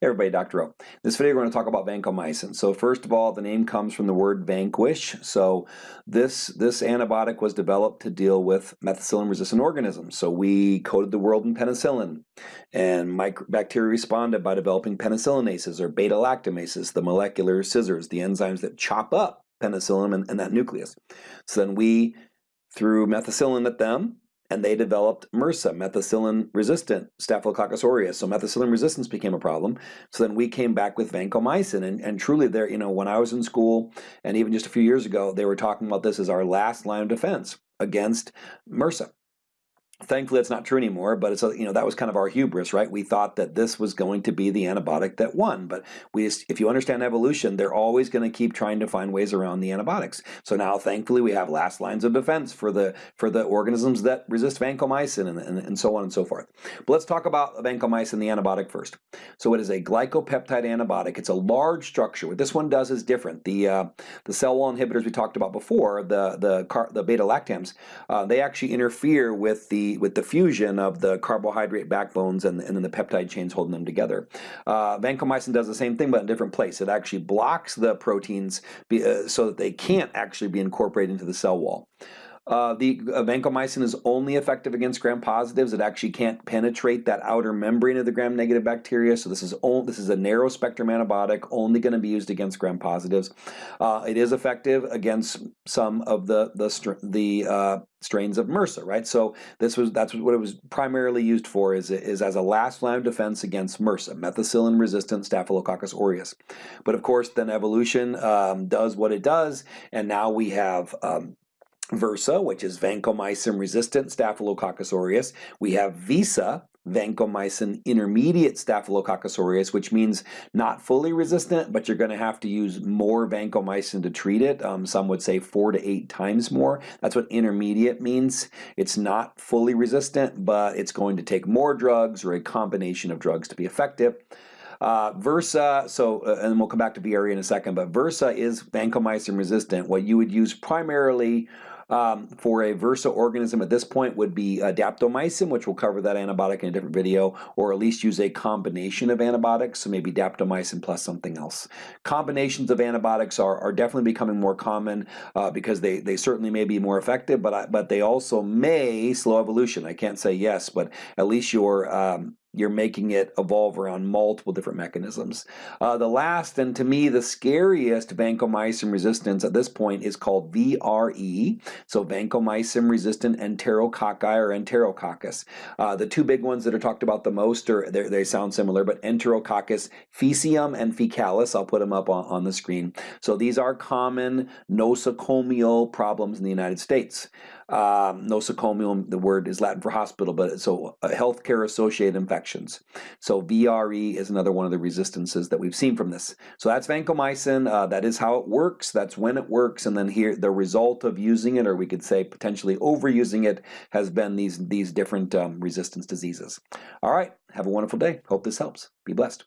Hey everybody, Dr. O. This video we're going to talk about vancomycin. So first of all, the name comes from the word vanquish. So this, this antibiotic was developed to deal with methicillin-resistant organisms. So we coated the world in penicillin, and bacteria responded by developing penicillinases or beta-lactamases, the molecular scissors, the enzymes that chop up penicillin and, and that nucleus. So then we threw methicillin at them, and they developed MRSA, methicillin-resistant Staphylococcus aureus. So methicillin resistance became a problem. So then we came back with vancomycin, and, and truly there, you know, when I was in school, and even just a few years ago, they were talking about this as our last line of defense against MRSA. Thankfully, that's not true anymore, but it's a, you know that was kind of our hubris, right? We thought that this was going to be the antibiotic that won, but we, if you understand evolution, they're always going to keep trying to find ways around the antibiotics. So now, thankfully, we have last lines of defense for the for the organisms that resist vancomycin and, and, and so on and so forth. But let's talk about vancomycin, the antibiotic first. So it is a glycopeptide antibiotic. It's a large structure. What this one does is different. The uh, the cell wall inhibitors we talked about before, the the car, the beta lactams, uh, they actually interfere with the with the fusion of the carbohydrate backbones and, and then the peptide chains holding them together. Uh, vancomycin does the same thing but in a different place. It actually blocks the proteins be, uh, so that they can't actually be incorporated into the cell wall. Uh, the uh, vancomycin is only effective against gram-positives. It actually can't penetrate that outer membrane of the gram-negative bacteria. So this is only, this is a narrow-spectrum antibiotic, only going to be used against gram-positives. Uh, it is effective against some of the the the uh, strains of MRSA, right? So this was that's what it was primarily used for is, is as a last line of defense against MRSA, methicillin-resistant Staphylococcus aureus. But of course, then evolution um, does what it does, and now we have um, VRSA, which is vancomycin-resistant Staphylococcus aureus. We have VISA, vancomycin intermediate Staphylococcus aureus, which means not fully resistant, but you're going to have to use more vancomycin to treat it. Um, some would say four to eight times more. That's what intermediate means. It's not fully resistant, but it's going to take more drugs or a combination of drugs to be effective. Uh, VRSA, so, uh, and we'll come back to VRE in a second, but VRSA is vancomycin resistant. What you would use primarily um, for a VRSA organism at this point would be daptomycin, which we'll cover that antibiotic in a different video, or at least use a combination of antibiotics, so maybe daptomycin plus something else. Combinations of antibiotics are, are definitely becoming more common uh, because they, they certainly may be more effective, but, I, but they also may slow evolution. I can't say yes, but at least your um, you're making it evolve around multiple different mechanisms. Uh, the last, and to me the scariest vancomycin resistance at this point is called VRE, so vancomycin resistant enterococci or enterococcus. Uh, the two big ones that are talked about the most are, they sound similar, but enterococcus faecium and faecalis, I'll put them up on, on the screen. So these are common nosocomial problems in the United States. Um, nosocomial, the word is Latin for hospital, but so uh, healthcare associated infections. So VRE is another one of the resistances that we've seen from this. So that's vancomycin. Uh, that is how it works. That's when it works. And then here, the result of using it, or we could say potentially overusing it, has been these, these different um, resistance diseases. All right. Have a wonderful day. Hope this helps. Be blessed.